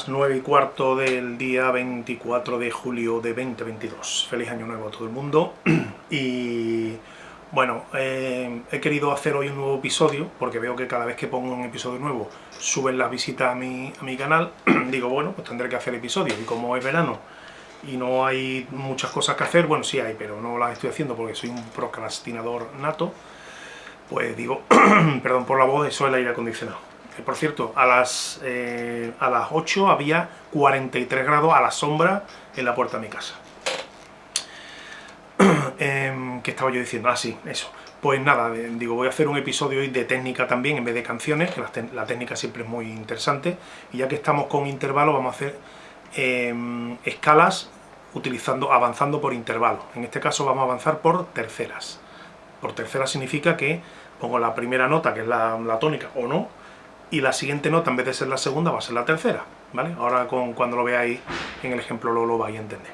Las 9 y cuarto del día 24 de julio de 2022. Feliz año nuevo a todo el mundo. y bueno, eh, he querido hacer hoy un nuevo episodio, porque veo que cada vez que pongo un episodio nuevo suben las visitas a mi, a mi canal. Digo, bueno, pues tendré que hacer episodios. Y como es verano y no hay muchas cosas que hacer, bueno, sí hay, pero no las estoy haciendo porque soy un procrastinador nato, pues digo, perdón por la voz, eso es el aire acondicionado por cierto, a las, eh, a las 8 había 43 grados a la sombra en la puerta de mi casa. eh, ¿Qué estaba yo diciendo? Ah, sí, eso. Pues nada, digo, voy a hacer un episodio hoy de técnica también, en vez de canciones, que la, técnica siempre es muy interesante. Y ya que estamos con intervalos, vamos a hacer em, escalas utilizando, avanzando por intervalos. En este caso vamos a avanzar por terceras. Por terceras significa que pongo la primera nota, que es la, la tónica, o no, y la siguiente nota, en vez de ser la segunda, va a ser la tercera, ¿vale? Ahora con, cuando lo veáis en el ejemplo lo, lo vais a entender.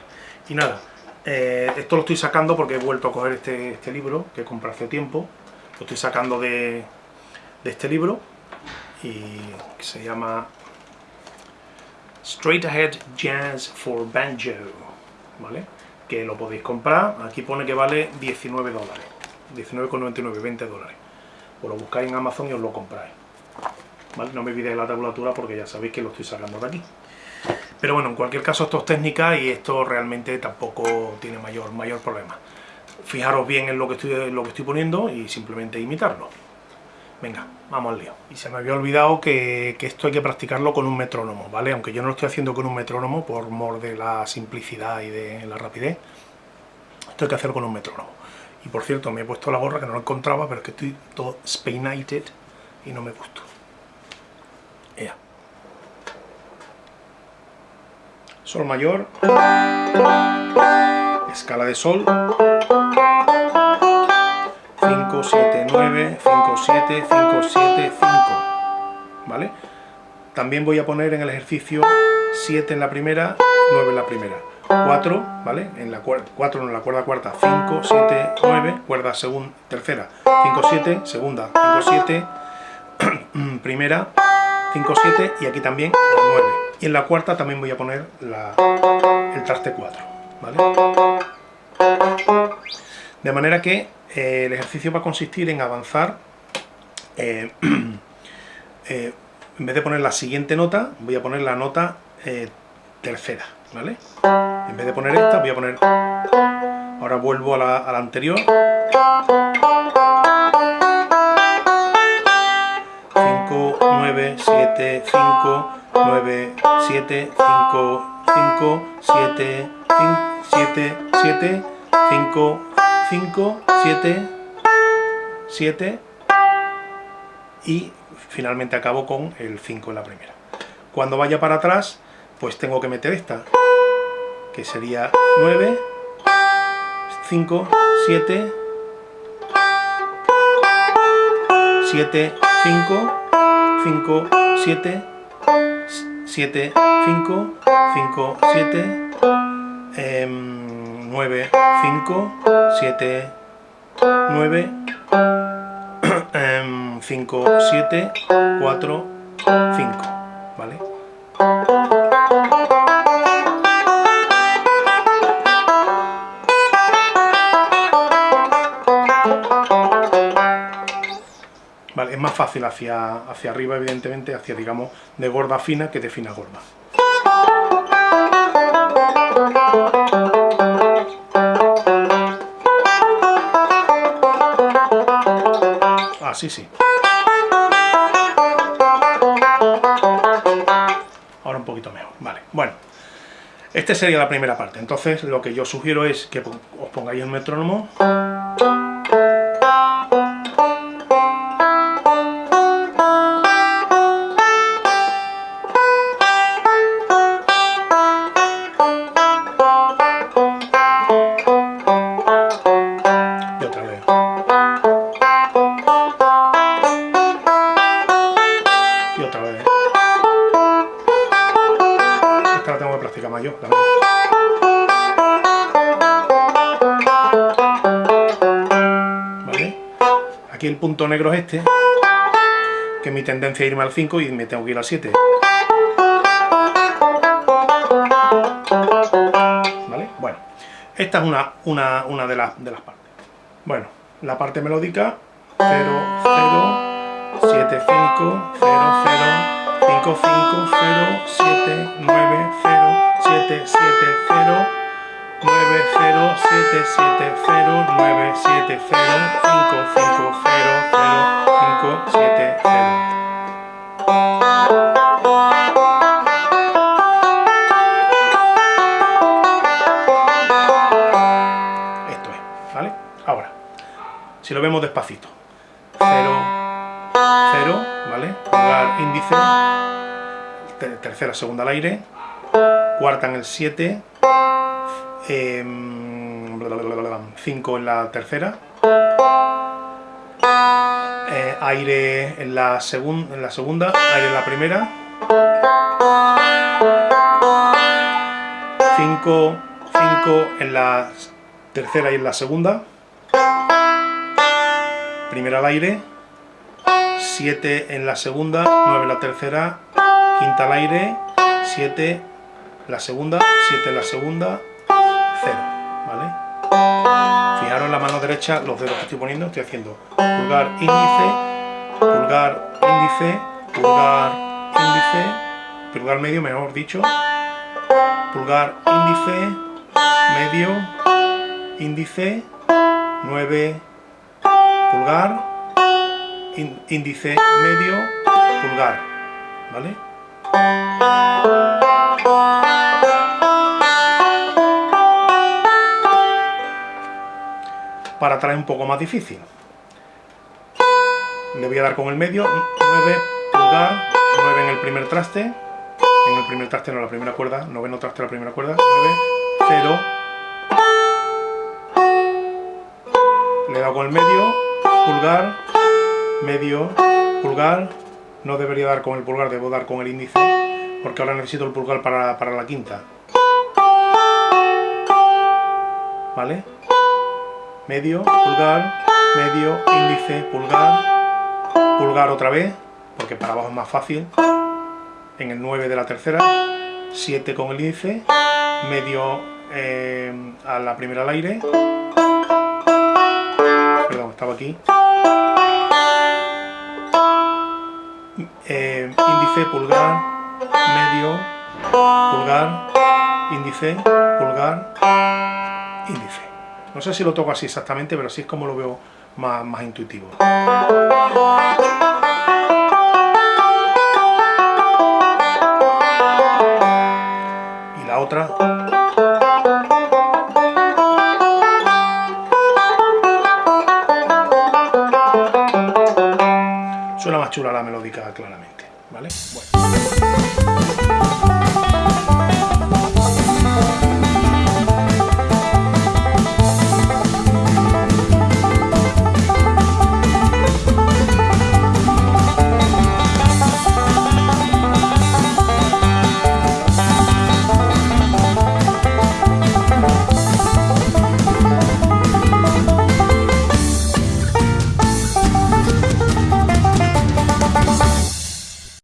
Y nada, eh, esto lo estoy sacando porque he vuelto a coger este, este libro que compré hace tiempo, lo estoy sacando de, de este libro y se llama Straight Ahead Jazz for Banjo, ¿vale? Que lo podéis comprar, aquí pone que vale 19 dólares, 19,99, 20 dólares. Pues lo buscáis en Amazon y os lo compráis. No me olvidéis la tabulatura porque ya sabéis que lo estoy sacando de aquí. Pero bueno, en cualquier caso esto es técnica y esto realmente tampoco tiene mayor, mayor problema. Fijaros bien en lo que, estoy, lo que estoy poniendo y simplemente imitarlo. Venga, vamos al lío. Y se me había olvidado que, esto hay que practicarlo con un metrónomo, ¿vale? Aunque yo no lo estoy haciendo con un metrónomo por mor de la simplicidad y de la rapidez, esto hay que hacerlo con un metrónomo. Y por cierto, me he puesto la gorra que no lo encontraba, pero es que estoy todo speinated y no me gustó. Sol mayor, escala de Sol, 5, 7, 9, 5, 7, 5, 7, 5, ¿vale? También voy a poner en el ejercicio 7 en la primera, 9 en la primera, 4, ¿vale? En la 4 en la cuerda cuarta, 5, 7, 9, cuerda segunda, tercera, 5, 7, segunda, 5, 7, primera, 5, 7 y aquí también la 9. Y en la cuarta también voy a poner el traste 4, ¿vale? De manera que eh, el ejercicio va a consistir en avanzar, eh, eh, en vez de poner la siguiente nota, voy a poner la nota tercera, ¿vale? En vez de poner esta, voy a poner... Ahora vuelvo la, a la anterior. 9, 7, 5, 9, 7, 5, 5, 7, 7, 7, 5, 5, 7, 7 y finalmente acabo con el 5 en la primera. Cuando vaya para atrás, pues tengo que meter esta, que sería 9, 5, 7, 7, 5, 5, 7, 7, 5, 5, 7, 9, 5, 7, 9, 5, 7, 4, 5, ¿vale? Fácil hacia, hacia arriba, evidentemente, hacia, digamos, de gorda fina que de fina gorda. Así sí. Ahora un poquito mejor, vale. Bueno, esta sería la primera parte. Entonces, lo que yo sugiero es que os pongáis el metrónomo. Camayo también. ¿Vale? Aquí el punto negro es este, que mi tendencia es irme al 5 y me tengo que ir al 7. ¿Vale? Bueno, esta es una, una, una de, las, de las partes. Bueno, la parte melódica, 0, 0, 7, 5, 0, 0, 5, 5, 0, 7. Si lo vemos despacito. 0, 0, ¿vale? Pulgar índice, tercera, segunda al aire, cuarta en el 7, 5 em, en la tercera, eh, aire en la, en la segunda, aire en la primera, 5, 5 en la tercera y en la segunda, primera al aire, 7 en la segunda, 9 en la tercera, quinta al aire, 7 la segunda, 7 en la segunda, 0, ¿vale? Fijaros la mano derecha los dedos que estoy poniendo, estoy haciendo pulgar índice, pulgar índice, pulgar índice, pulgar medio mejor dicho, pulgar índice, medio, índice, 9, pulgar, índice medio, pulgar, ¿vale? Para traer un poco más difícil. Le voy a dar con el medio, 9, pulgar, 9 en el primer traste, en el primer traste no la primera cuerda, noveno traste la primera cuerda, 9, 0, le he dado con el medio, pulgar, medio, pulgar, no debería dar con el pulgar, debo dar con el índice, porque ahora necesito el pulgar para, para la quinta. ¿Vale? Medio, pulgar, medio, índice, pulgar, pulgar otra vez, porque para abajo es más fácil, en el 9 de la tercera, 7 con el índice, medio eh, a la primera al aire, perdón, estaba aquí, eh, índice, pulgar, medio, pulgar, índice, pulgar, índice. No sé si lo toco así exactamente, pero así es como lo veo más, más intuitivo. Y la otra... Suena más chula la melódica, claramente, ¿vale? Bueno.